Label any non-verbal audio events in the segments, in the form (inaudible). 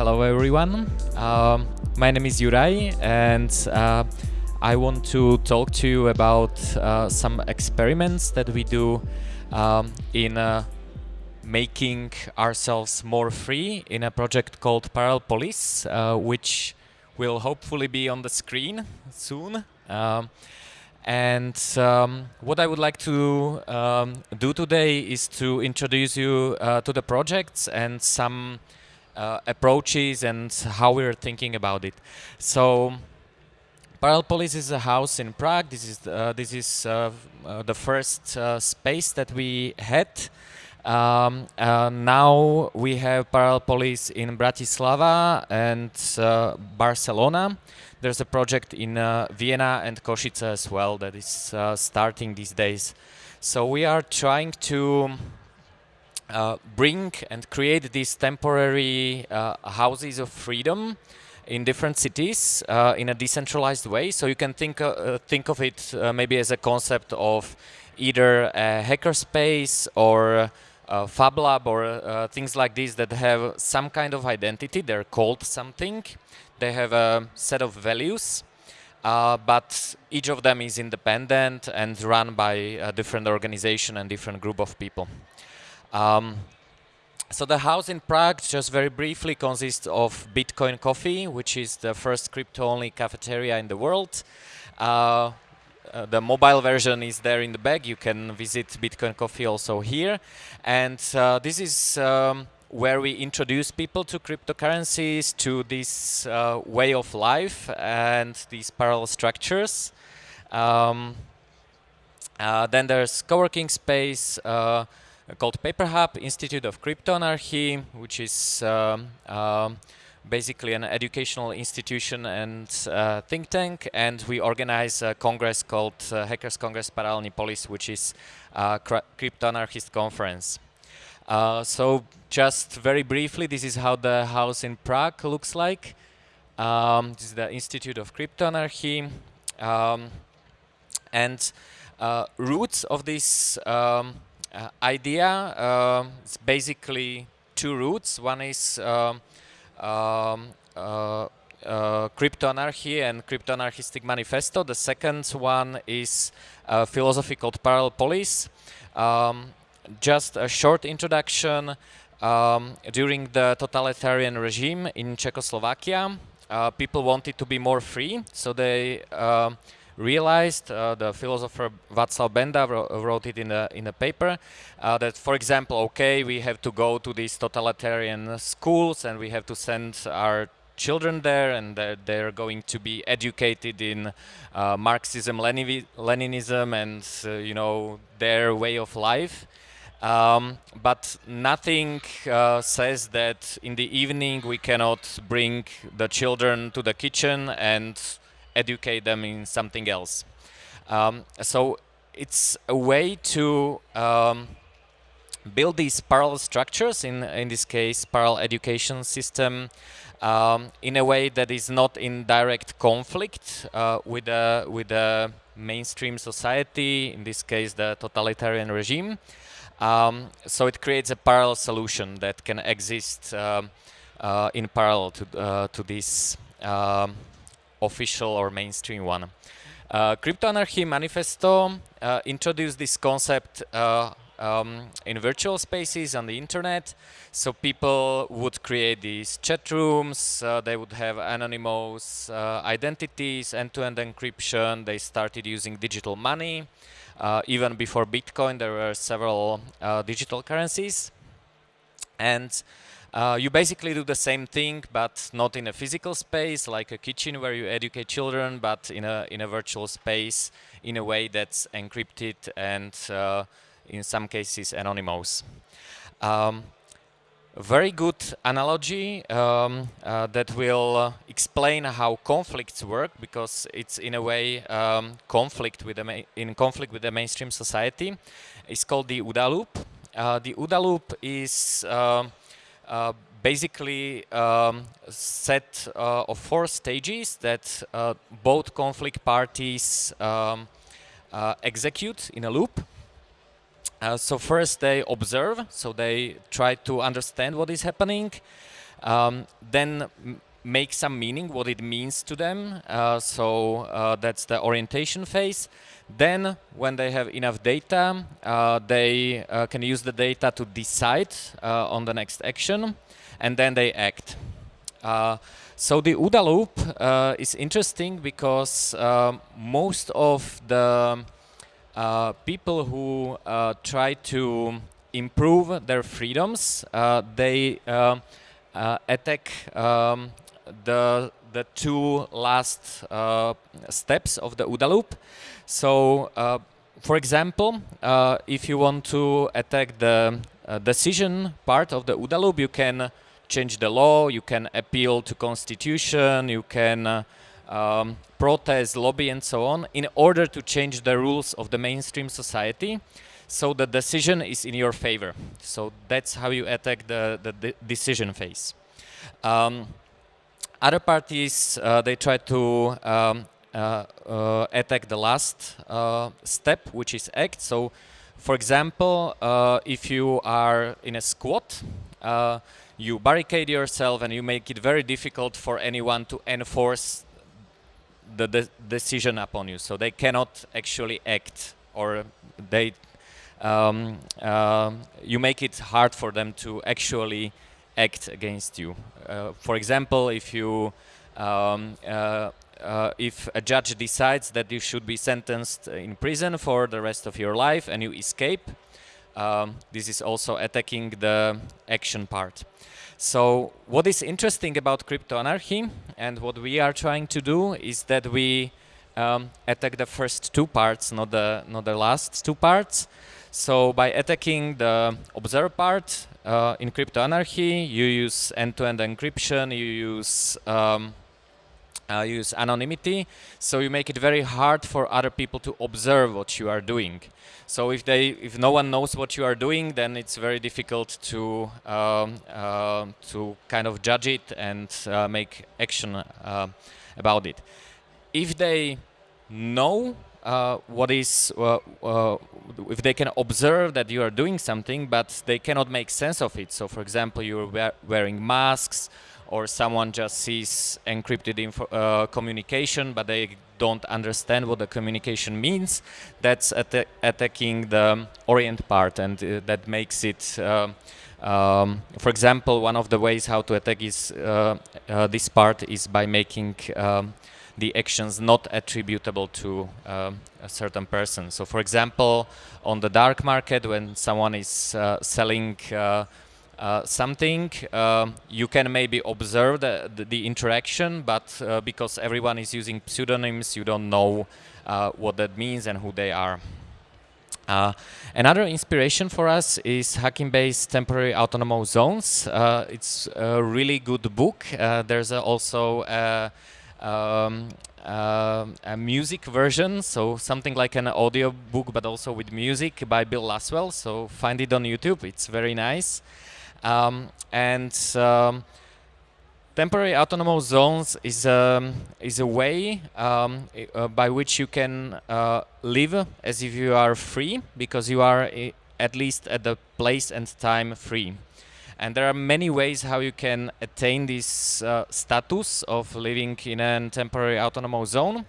Hello everyone. Um, my name is Juraj and uh, I want to talk to you about uh, some experiments that we do um, in uh, making ourselves more free in a project called Parallel Polis, uh, which will hopefully be on the screen soon. Um, and um, what I would like to um, do today is to introduce you uh, to the projects and some uh, approaches and how we're thinking about it. So Parallel Polis is a house in Prague. This is uh, this is uh, uh, the first uh, space that we had. Um, now we have Parallel Polis in Bratislava and Barcelona. There's a project in Vienna and Košice as well that is starting these days. So we are trying to uh, bring and create these temporary uh, houses of freedom in different cities uh, in a decentralized way. So you can think uh, think of it uh, maybe as a concept of either a hackerspace or a Fab Lab or uh, things like this that have some kind of identity. They're called something. They have a set of values. but each of them is independent and run by a different organization and different group of people. Um, so the house in Prague, just very briefly, consists of Bitcoin Coffee, which is the first crypto-only cafeteria in the world. Uh, uh, the mobile version is there in the back. You can visit Bitcoin Coffee also here. And uh, this is um, where we introduce people to cryptocurrencies, to this uh, way of life and these parallel structures. Um, uh, then there's co-working space, uh, called PaperHub Institute of Cryptoanarchy, which is um, um, basically an educational institution and uh, think tank, and we organize a congress called uh, Hackers Congress Paralelní which is a crypto-anarchist conference. Uh, so just very briefly, this is how the house in Prague looks like. Um, this is the Institute of Cryptoanarchy. Um, and uh, roots of this um, uh, idea um, is basically two roots. One is um, um, uh, uh, crypto anarchy and crypto anarchistic manifesto. The second one is a philosophy called parallel polis. Um, just a short introduction. Um, during the totalitarian regime in Czechoslovakia, uh, people wanted to be more free, so they uh, realized, uh, the philosopher Václav Benda wrote it in a, in a paper, uh, that, for example, okay, we have to go to these totalitarian schools and we have to send our children there and they're going to be educated in uh, Marxism, Leninism and, uh, you know, their way of life. Um, but nothing uh, says that in the evening we cannot bring the children to the kitchen and educate them in something else. Um, so it's a way to um, build these parallel structures, in, in this case, parallel education system, um, in a way that is not in direct conflict uh, with, the, with the mainstream society, in this case, the totalitarian regime. Um, so it creates a parallel solution that can exist um, uh, in parallel to, uh, to this um, official or mainstream one. Uh, Crypto Anarchy Manifesto uh, introduced this concept uh, um, in virtual spaces on the internet. So people would create these chat rooms, uh, they would have anonymous uh, identities, end-to-end -end encryption, they started using digital money. Uh, even before Bitcoin, there were several digital currencies. And uh, you basically do the same thing, but not in a physical space, like a kitchen where you educate children, but in a, in a virtual space in a way that's encrypted and uh, in some cases anonymous. Um, very good analogy um, uh, that will uh, explain how conflicts work because it's in a way um, conflict with the in conflict with the mainstream society. It's called the OODA loop. Uh, the OODA loop is basically um, set uh, of four stages that uh, both conflict parties um, execute in a loop. Uh, so first they observe, so they try to understand what is happening, um, then make some meaning, what it means to them. Uh, so uh, that's the orientation phase. Then, when they have enough data, uh, they uh, can use the data to decide uh, on the next action, and then they act. so the OODA loop is interesting because most of the uh, people who uh, try to improve their freedoms, uh, they attack um, the the two last steps of the OODA loop. So, for example, if you want to attack the decision part of the OODA loop, you can change the law, you can appeal to constitution, you can uh, um, protest, lobby, and so on, in order to change the rules of the mainstream society. So the decision is in your favor. So that's how you attack the, the de decision phase. Um, other parties, uh, they try to um, uh, uh, attack the last step, which is act. So, for example, if you are in a squat, you barricade yourself and you make it very difficult for anyone to enforce the de decision upon you. So they cannot actually act or they um, uh, you make it hard for them to actually act against you. Uh, for example, if you um, uh, uh if a judge decides that you should be sentenced in prison for the rest of your life and you escape, um, this is also attacking the action part. So what is interesting about crypto anarchy and what we are trying to do is that we um, attack the first two parts, not the not the last two parts. So by attacking the observe part uh, in crypto anarchy, you use end-to-end -end encryption, you use um, uh, use anonymity, so you make it very hard for other people to observe what you are doing. So if they, if no one knows what you are doing, then it's very difficult to um, uh, to kind of judge it and uh, make action uh, about it. If they know uh, what is, uh, uh, if they can observe that you are doing something, but they cannot make sense of it. So, for example, you're wearing masks or someone just sees encrypted uh, communication, but they don't understand what the communication means, that's atta attacking the orient part, and uh, that makes it. Uh, um, for example, one of the ways how to attack is this part is by making um, the actions not attributable to um, a certain person. So, for example, on the dark market, when someone is uh, selling uh, something, uh, you can maybe observe the, the, the interaction, but uh, because everyone is using pseudonyms, you don't know uh, what that means and who they are. Uh, another inspiration for us is Hakim Bey's Temporary Autonomous Zones. it's a really good book. there's also um, uh, a music version, so something like an audio book, but also with music by Bill Laswell. So find it on YouTube. It's very nice. Um, and um, temporary autonomous zones is a, is a way um, uh, by which you can uh, live as if you are free, because you are at least at the place and time free. And there are many ways how you can attain this uh, status of living in a temporary autonomous zone.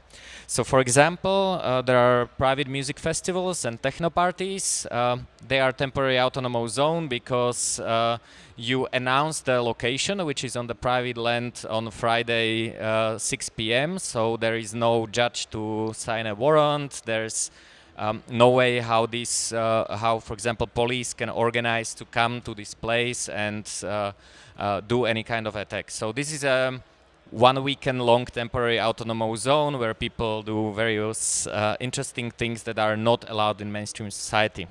So for example, uh, there are private music festivals and techno parties. Uh, they are temporary autonomous zone because uh, you announce the location, which is on the private land on Friday, uh, 6 p.m. So there is no judge to sign a warrant. There's um, no way how this, uh, how for example, police can organize to come to this place and uh, uh, do any kind of attack. So this is a one weekend long temporary autonomous zone where people do various uh, interesting things that are not allowed in mainstream society.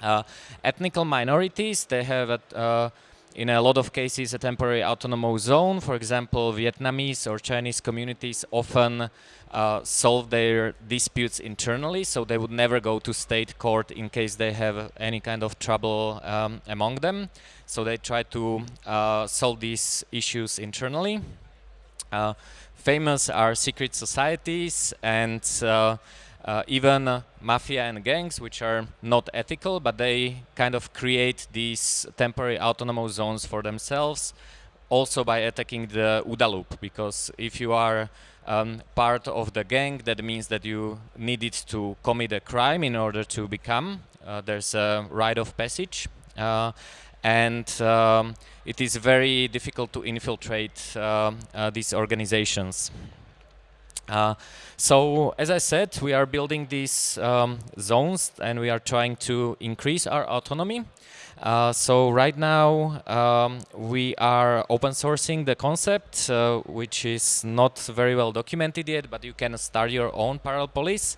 Uh, ethnical minorities, they have a, uh, in a lot of cases a temporary autonomous zone. For example, Vietnamese or Chinese communities often uh, solve their disputes internally, so they would never go to state court in case they have any kind of trouble um, among them. So they try to uh, solve these issues internally. Uh, famous are secret societies and uh, even mafia and gangs, which are not ethical, but they kind of create these temporary autonomous zones for themselves, also by attacking the OODA loop, because if you are um, part of the gang, that means that you needed to commit a crime in order to become. Uh, there's a rite of passage. Uh, and um, it is very difficult to infiltrate uh, uh, these organizations. Uh, so, as I said, we are building these um, zones and we are trying to increase our autonomy. Uh, so right now um, we are open sourcing the concept, uh, which is not very well documented yet, but you can start your own parallel polis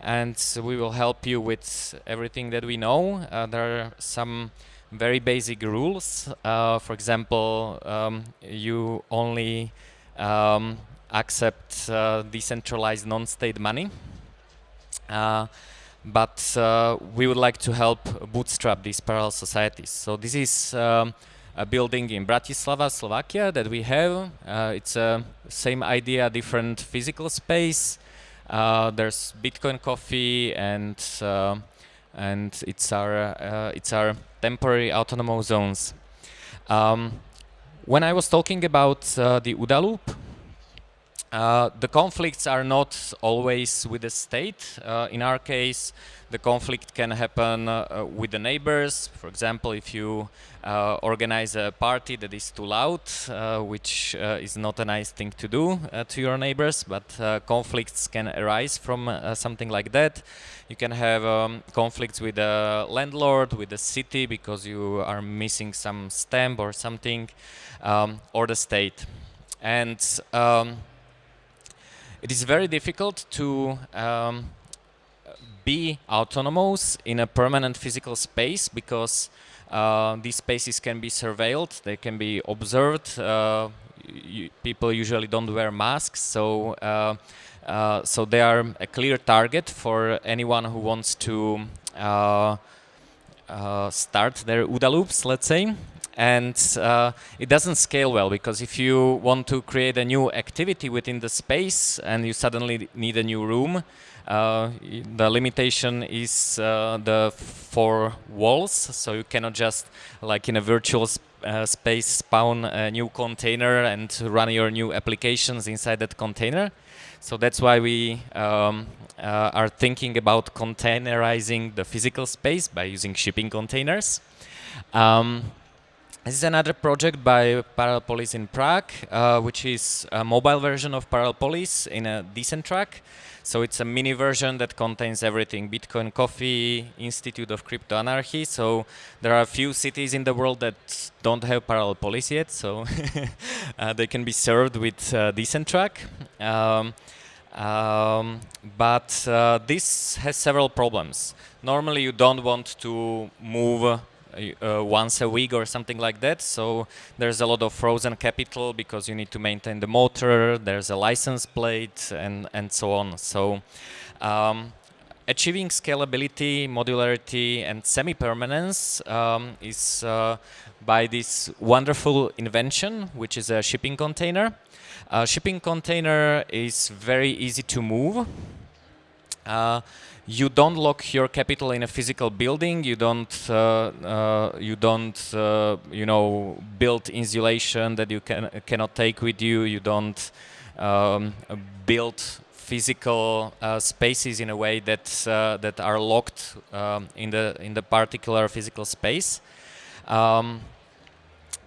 and we will help you with everything that we know. Uh, there are some very basic rules. Uh, for example, um, you only um, accept uh, decentralized non-state money. Uh, but uh, we would like to help bootstrap these parallel societies. So this is um, a building in Bratislava, Slovakia that we have. Uh, it's a same idea, different physical space. Uh, there's Bitcoin Coffee and and it's our uh, it's our temporary autonomous zones. Um, when I was talking about uh, the OODA loop, uh, the conflicts are not always with the state. Uh, in our case, the conflict can happen uh, with the neighbors. For example, if you uh, organize a party that is too loud, uh, which uh, is not a nice thing to do to your neighbors, but conflicts can arise from something like that. You can have um, conflicts with the landlord, with the city, because you are missing some stamp or something, um, or the state. And um, it is very difficult to um, be autonomous in a permanent physical space because uh, these spaces can be surveilled, they can be observed. Uh, people usually don't wear masks, so uh, uh, so they are a clear target for anyone who wants to uh, uh, start their OODA loops, let's say and uh, it doesn't scale well because if you want to create a new activity within the space and you suddenly need a new room, uh, the limitation is uh, the four walls, so you cannot just like in a virtual sp uh, space spawn a new container and run your new applications inside that container. So that's why we um, uh, are thinking about containerizing the physical space by using shipping containers. Um, this is another project by Parallel Polis in Prague, uh, which is a mobile version of Parallel Polis in a decent track. So it's a mini version that contains everything, Bitcoin Coffee, Institute of Crypto Anarchy. So there are a few cities in the world that don't have Parallel Polis yet, so (laughs) uh, they can be served with uh, Decentrack. Um, um, but uh, this has several problems. Normally you don't want to move uh, once a week or something like that. So there's a lot of frozen capital because you need to maintain the motor, there's a license plate and, and so on. So um, achieving scalability, modularity and semi-permanence um, is uh, by this wonderful invention, which is a shipping container. A shipping container is very easy to move. Uh, you don't lock your capital in a physical building. You don't, uh, uh, you don't, uh, you know, build insulation that you can cannot take with you. You don't um, build physical uh, spaces in a way that uh, that are locked um, in the in the particular physical space. Um,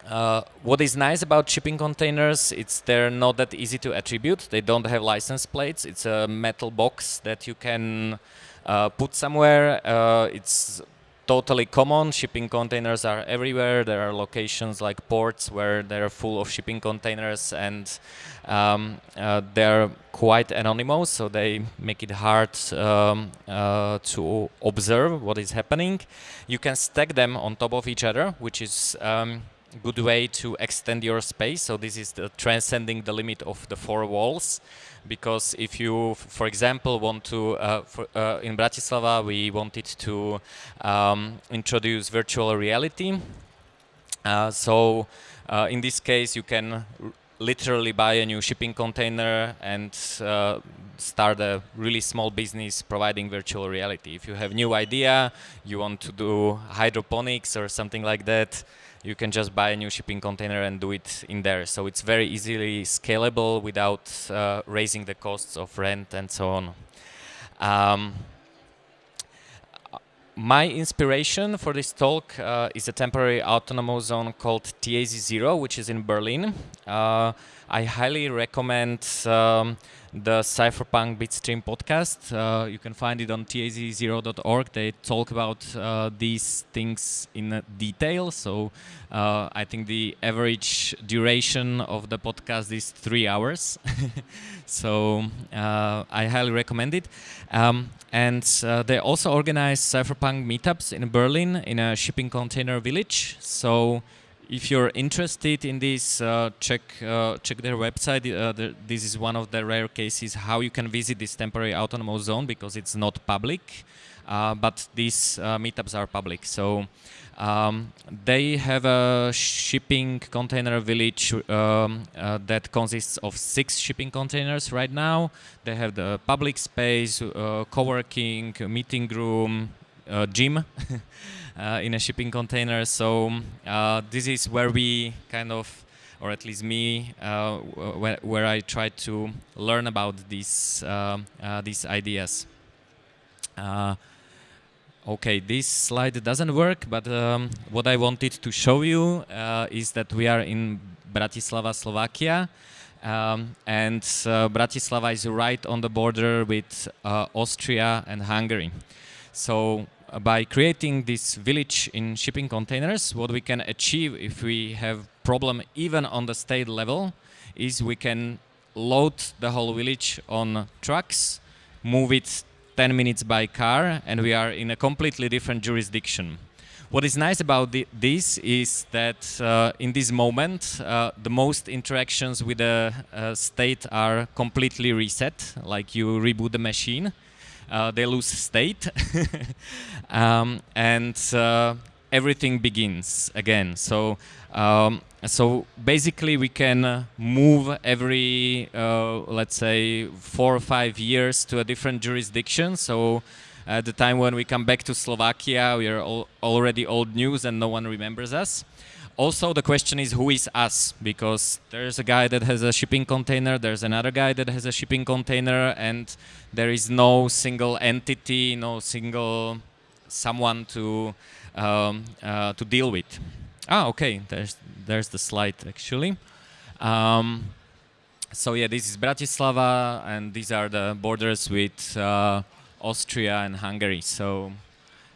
uh, what is nice about shipping containers, it's they're not that easy to attribute. They don't have license plates. It's a metal box that you can uh, put somewhere. Uh, it's totally common. Shipping containers are everywhere. There are locations like ports where they're full of shipping containers and um, uh, they're quite anonymous, so they make it hard um, uh, to observe what is happening. You can stack them on top of each other, which is um, good way to extend your space. So this is the transcending the limit of the four walls. Because if you, for example, want to, uh, for, uh, in Bratislava, we wanted to um, introduce virtual reality. Uh, so uh, in this case, you can literally buy a new shipping container and uh, start a really small business providing virtual reality. If you have new idea, you want to do hydroponics or something like that, you can just buy a new shipping container and do it in there. So it's very easily scalable without uh, raising the costs of rent and so on. Um, my inspiration for this talk uh, is a temporary autonomous zone called TAZ0, which is in Berlin. Uh, I highly recommend um, the Cypherpunk Bitstream podcast. Uh, you can find it on taz0.org. They talk about uh, these things in detail. So uh, I think the average duration of the podcast is three hours. (laughs) so uh, I highly recommend it. Um, and uh, they also organize Cypherpunk meetups in Berlin in a shipping container village. So if you're interested in this, uh, check uh, check their website. Uh, this is one of the rare cases how you can visit this temporary autonomous zone because it's not public, uh, but these uh, meetups are public. So um, they have a shipping container village um, that consists of six shipping containers right now. They have the public space, co-working, meeting room, gym. (laughs) Uh, in a shipping container. So uh, this is where we kind of, or at least me, uh, where, where I try to learn about these um, these ideas. Okay, this slide doesn't work, but um, what I wanted to show you uh, is that we are in Bratislava, Slovakia, um, and uh, Bratislava is right on the border with uh, Austria and Hungary. So by creating this village in shipping containers, what we can achieve if we have problem even on the state level is we can load the whole village on trucks, move it 10 minutes by car, and we are in a completely different jurisdiction. What is nice about this is that uh, in this moment, uh, the most interactions with the uh, state are completely reset, like you reboot the machine uh, they lose state, (laughs) um, and uh, everything begins again. So, um, so basically, we can uh, move every, uh, let's say, four or five years to a different jurisdiction. So. At the time when we come back to Slovakia, we are al already old news and no one remembers us. Also, the question is who is us? Because there's a guy that has a shipping container, there's another guy that has a shipping container, and there is no single entity, no single someone to um, uh, to deal with. Ah, okay. There's there's the slide actually. Um, so yeah, this is Bratislava, and these are the borders with uh, Austria and Hungary. So,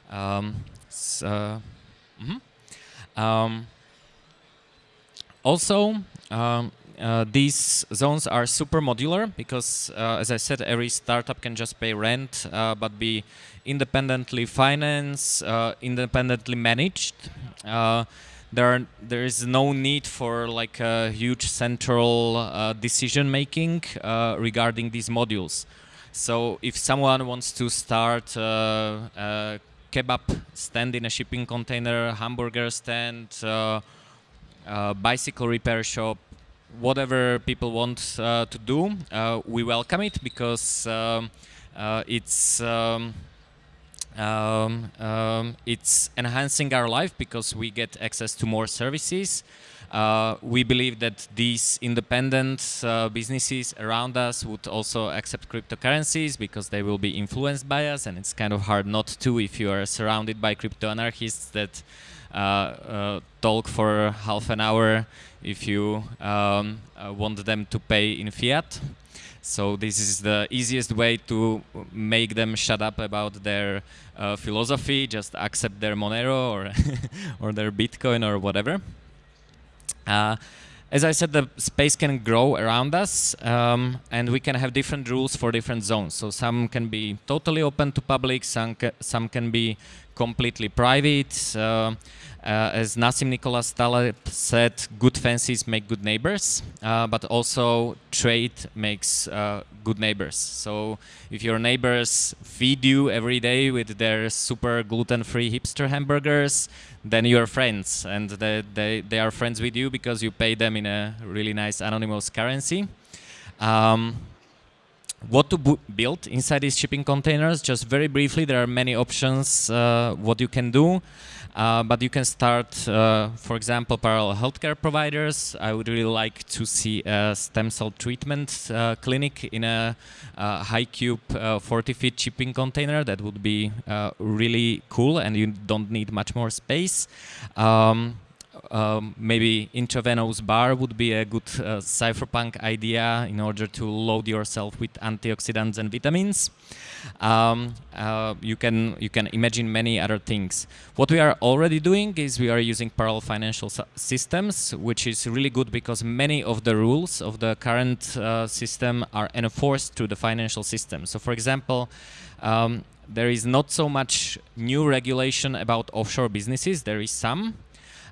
um, so mm -hmm. Also, um, uh, these zones are super modular because, uh, as I said, every startup can just pay rent, uh, but be independently financed, uh, independently managed. Uh, there, are, there is no need for like a huge central uh, decision making regarding these modules. So if someone wants to start a kebab stand in a shipping container, hamburger stand, uh, bicycle repair shop, whatever people want uh, to do, uh, we welcome it because um, it's um, um, um, it's enhancing our life because we get access to more services. Uh, we believe that these independent uh, businesses around us would also accept cryptocurrencies because they will be influenced by us and it's kind of hard not to if you are surrounded by crypto anarchists that uh, uh, talk for half an hour if you um, uh, want them to pay in fiat. So this is the easiest way to make them shut up about their uh, philosophy, just accept their Monero or, (laughs) or their Bitcoin or whatever. Uh, as I said, the space can grow around us, um, and we can have different rules for different zones. So some can be totally open to public, some, ca some can be completely private. Uh, as Nassim Nicholas Taleb said, good fences make good neighbors, uh, but also trade makes uh, good neighbors. So if your neighbors feed you every day with their super gluten-free hipster hamburgers, then you're friends, and they, they, they are friends with you because you pay them in a really nice anonymous currency. Um, what to build inside these shipping containers. Just very briefly, there are many options uh, what you can do. Uh, but you can start, uh, for example, parallel healthcare providers. I would really like to see a stem cell treatment uh, clinic in a, a high cube uh, 40 feet shipping container. That would be uh, really cool, and you don't need much more space. Um, um, maybe intravenous bar would be a good uh, cypherpunk idea in order to load yourself with antioxidants and vitamins. Um, uh, you can you can imagine many other things. What we are already doing is we are using parallel financial systems, which is really good because many of the rules of the current uh, system are enforced through the financial system. So, for example. Um, there is not so much new regulation about offshore businesses. There is some,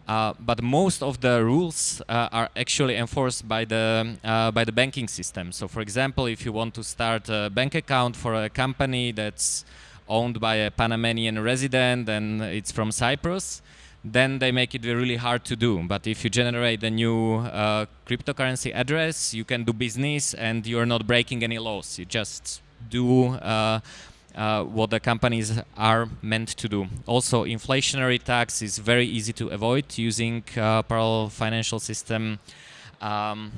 uh, but most of the rules uh, are actually enforced by the uh, by the banking system. So, for example, if you want to start a bank account for a company that's owned by a Panamanian resident and it's from Cyprus, then they make it really hard to do. But if you generate a new uh, cryptocurrency address, you can do business and you're not breaking any laws. You just do uh, what the companies are meant to do. Also, inflationary tax is very easy to avoid using uh, parallel financial system. Um,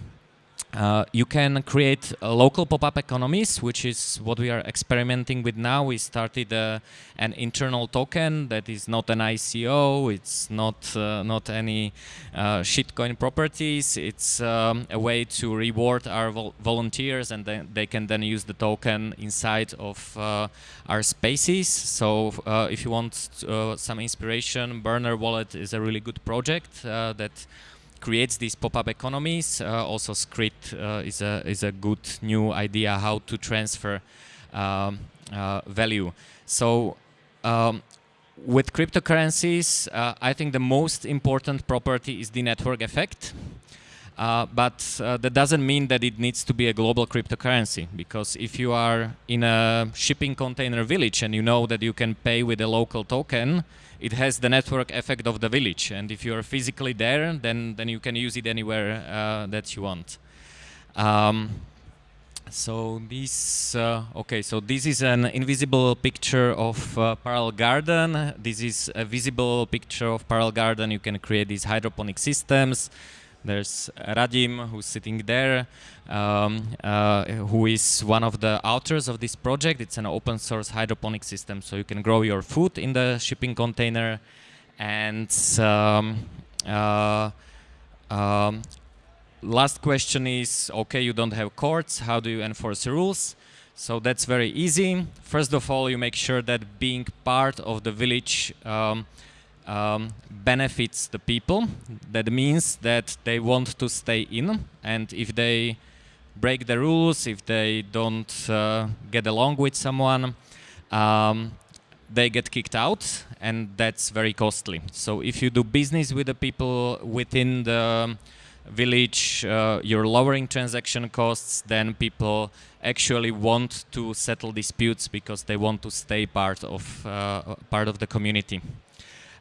uh, you can create local pop-up economies, which is what we are experimenting with now. We started uh, an internal token that is not an ICO. It's not uh, not any uh, shitcoin properties. It's um, a way to reward our vol volunteers, and then they can then use the token inside of uh, our spaces. So if you want some inspiration, Burner Wallet is a really good project that creates these pop-up economies. Uh, also, Scrypt uh, is a is a good new idea how to transfer um, uh, value. So. Um, with cryptocurrencies, I think the most important property is the network effect. Uh, but uh, that doesn't mean that it needs to be a global cryptocurrency because if you are in a shipping container village and you know that you can pay with a local token, it has the network effect of the village. And if you're physically there, then, then you can use it anywhere uh, that you want. Um, so this, uh, okay, so this is an invisible picture of uh, Parallel Garden. This is a visible picture of Parallel Garden. You can create these hydroponic systems. There's Radim, who's sitting there, um, uh, who is one of the authors of this project. It's an open source hydroponic system, so you can grow your food in the shipping container. And um, uh, um, last question is, okay, you don't have courts, how do you enforce rules? So that's very easy. First of all, you make sure that being part of the village um, benefits the people. That means that they want to stay in, and if they break the rules, if they don't uh, get along with someone, um, they get kicked out, and that's very costly. So if you do business with the people within the village, uh, you're lowering transaction costs, then people actually want to settle disputes because they want to stay part of uh, part of the community.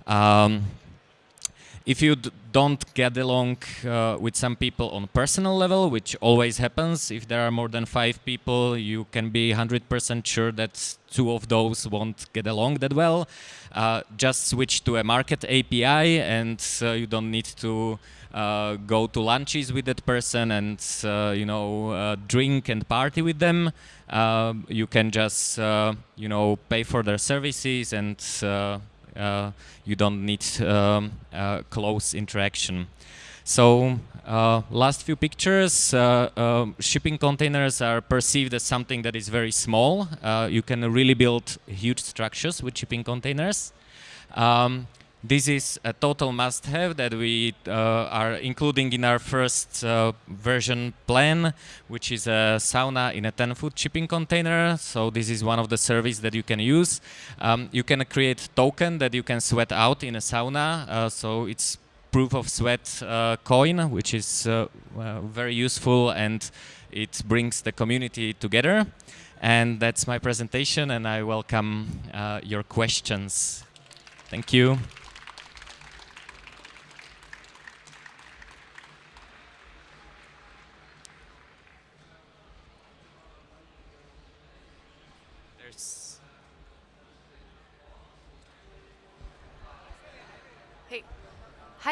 Um, if you don't get along uh, with some people on personal level, which always happens, if there are more than five people, you can be 100% sure that two of those won't get along that well. Uh, just switch to a market API and uh, you don't need to uh, go to lunches with that person and uh, you know uh, drink and party with them. you can just you know pay for their services and you don't need um, uh, close interaction. So uh, last few pictures, uh, uh, shipping containers are perceived as something that is very small. Uh, you can really build huge structures with shipping containers. Um, this is a total must-have that we uh, are including in our first uh, version plan, which is a sauna in a 10-foot shipping container. So this is one of the services that you can use. Um, you can create token that you can sweat out in a sauna. Uh, so it's proof of sweat uh, coin, which is uh, very useful and it brings the community together. And that's my presentation, and I welcome uh, your questions. Thank you.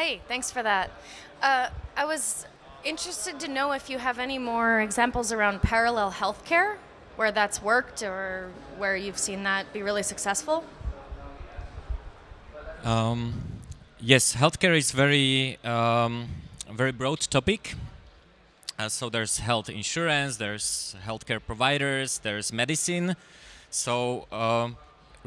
Hi, thanks for that. Uh, I was interested to know if you have any more examples around parallel healthcare, where that's worked or where you've seen that be really successful. Um, yes, healthcare is very um, very broad topic. Uh, so there's health insurance, there's healthcare providers, there's medicine. So uh,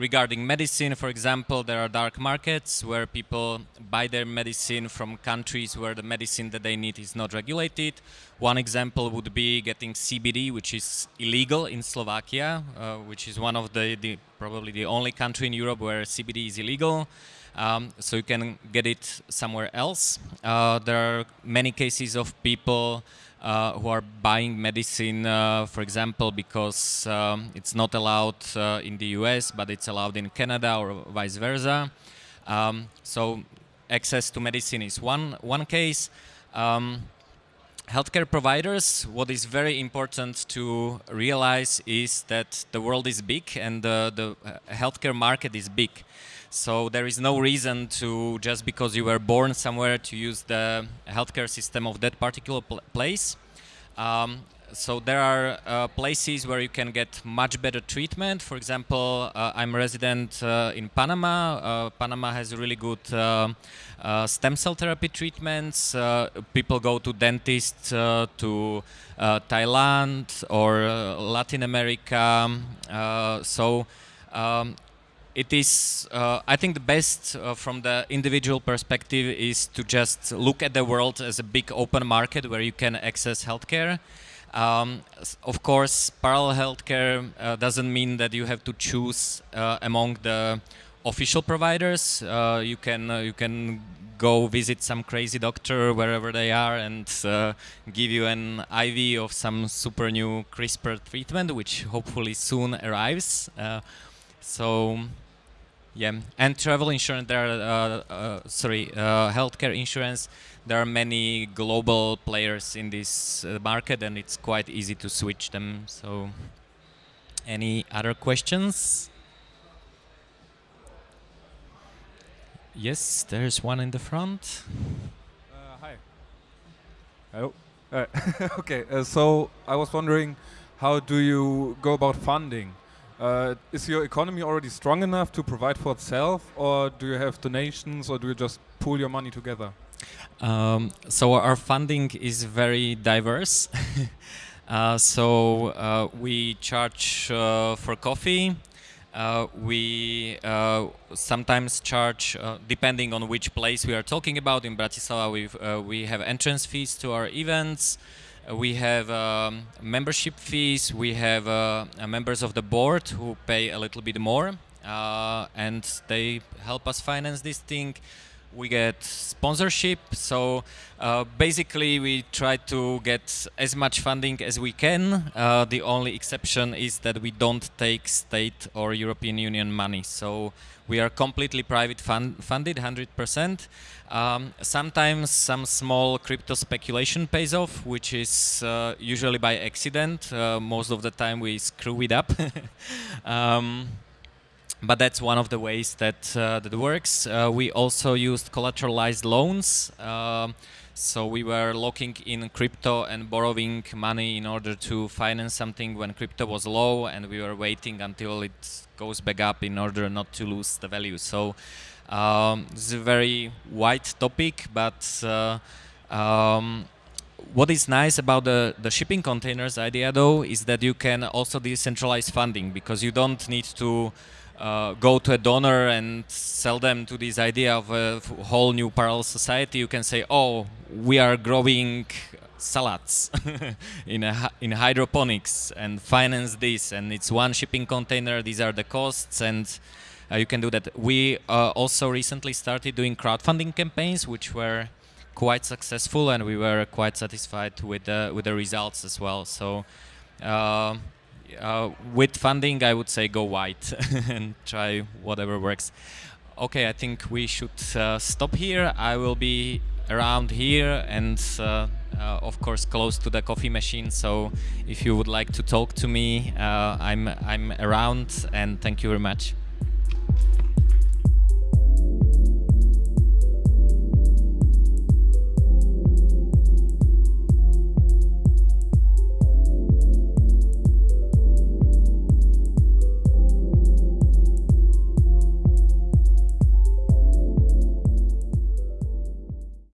regarding medicine, for example, there are dark markets where people buy their medicine from countries where the medicine that they need is not regulated. One example would be getting CBD, which is illegal in Slovakia, uh, which is one of the, the, probably the only country in Europe where CBD is illegal. Um, so you can get it somewhere else. Uh, there are many cases of people uh, who are buying medicine, uh, for example, because um, it's not allowed uh, in the US, but it's allowed in Canada or vice versa. Um, so access to medicine is one, one case. Um, healthcare providers, what is very important to realize is that the world is big and the, the healthcare market is big. So there is no reason to just because you were born somewhere to use the healthcare system of that particular pl place. Um, so there are uh, places where you can get much better treatment. For example, uh, I'm a resident uh, in Panama. Uh, Panama has really good uh, uh, stem cell therapy treatments. people go to dentists to Thailand or Latin America. so um, it is, uh, I think the best uh, from the individual perspective is to just look at the world as a big open market where you can access healthcare. Um, of course, parallel healthcare uh, doesn't mean that you have to choose uh, among the official providers. Uh, you can uh, you can go visit some crazy doctor wherever they are and give you an IV of some super new CRISPR treatment, which hopefully soon arrives. So yeah, and travel insurance. There are uh, uh, sorry, uh, healthcare insurance. There are many global players in this uh, market, and it's quite easy to switch them. So, any other questions? Yes, there's one in the front. Uh, hi. Oh, (laughs) okay. so I was wondering, how do you go about funding? Uh, is your economy already strong enough to provide for itself, or do you have donations, or do you just pool your money together? Um, so our funding is very diverse. (laughs) uh, so uh, we charge uh, for coffee. Uh, we uh, sometimes charge, depending on which place we are talking about. In Bratislava, we we have entrance fees to our events. Uh, we have um, membership fees. We have uh, members of the board who pay a little bit more, uh, and they help us finance this thing. We get sponsorship, so uh, basically we try to get as much funding as we can. Uh, the only exception is that we don't take state or European Union money, so we are completely private fund funded, 100%. Um, sometimes some small crypto speculation pays off, which is uh, usually by accident. Uh, most of the time we screw it up. (laughs) um, but that's one of the ways that uh, that works. Uh, we also used collateralized loans. Um, so we were locking in crypto and borrowing money in order to finance something when crypto was low, and we were waiting until it goes back up in order not to lose the value. So um, is a very wide topic, but uh, um, what is nice about the, the shipping containers idea though is that you can also decentralize funding because you don't need to uh, go to a donor and sell them to this idea of a whole new parallel society. You can say, oh, we are growing salads (laughs) in in hydroponics and finance this and it's one shipping container these are the costs and uh, you can do that. We uh, also recently started doing crowdfunding campaigns, which were quite successful, and we were quite satisfied with the with the results as well. So. Uh, with funding, I would say go wide (laughs) and try whatever works. Okay, I think we should uh, stop here. I will be around here and uh, uh, of course close to the coffee machine so if you would like to talk to me uh, I'm I'm around and thank you very much